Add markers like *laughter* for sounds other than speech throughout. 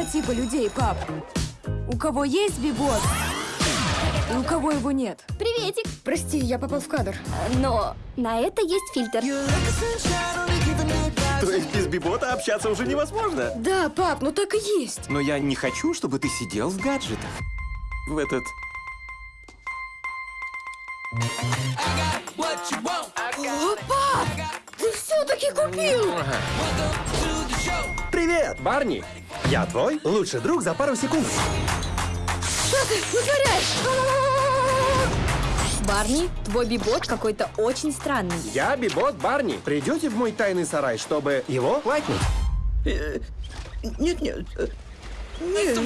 два типа людей, пап. У кого есть бибот, и у кого его нет. Приветик. Прости, я попал в кадр. Но на это есть фильтр. То есть без бибота общаться уже невозможно? Да, пап, ну так и есть. Но я не хочу, чтобы ты сидел в гаджетах. В этот... О, пап, ты все-таки купил. Привет, Барни! Я твой лучший друг за пару секунд. Что ты вытворяешь? Барни, твой бибот какой-то очень странный. Я Бибот Барни. Придете в мой тайный сарай, чтобы его лайкнуть? Нет, нет.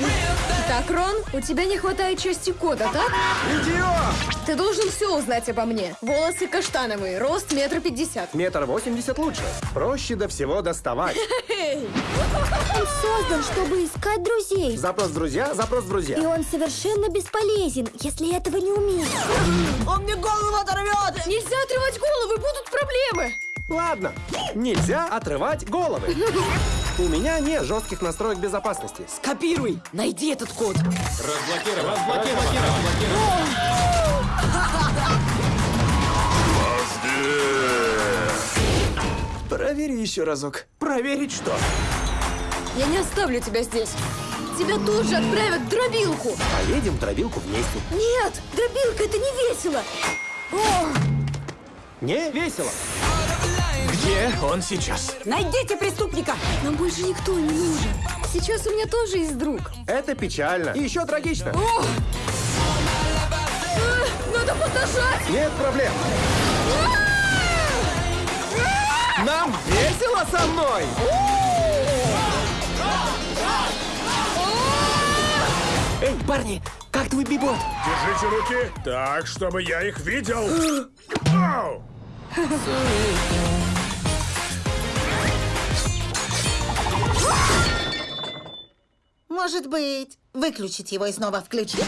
Так, Рон, у тебя не хватает части кода, так? Идиот! Ты должен все узнать обо мне. Волосы каштановые, рост метр пятьдесят. Метр восемьдесят лучше. Проще до всего доставать. Он создан, чтобы искать друзей. Запрос в друзья, запрос в И друзья. он совершенно бесполезен, если этого не умеешь. Он мне голову оторвет! Нельзя отрывать головы, будут проблемы! Ладно, нельзя отрывать головы. У меня нет жестких настроек безопасности. Копируй! Найди этот код! Провери еще разок. Проверить что? Я не оставлю тебя здесь. Тебя тут же отправят в дробилку. Поедем в дробилку вместе. Нет, дробилка это не весело. О, Не весело. Где он сейчас? Найдите преступника! нам больше никто не нужен. Сейчас у меня тоже есть друг. Это печально. И еще трагично. О! Э, Надо подожать! Нет проблем. Нам весело со мной! Эй, парни, как твой бибот? Держите руки так, чтобы я их видел. *gasps* Ау! Может быть, выключить его и снова включить?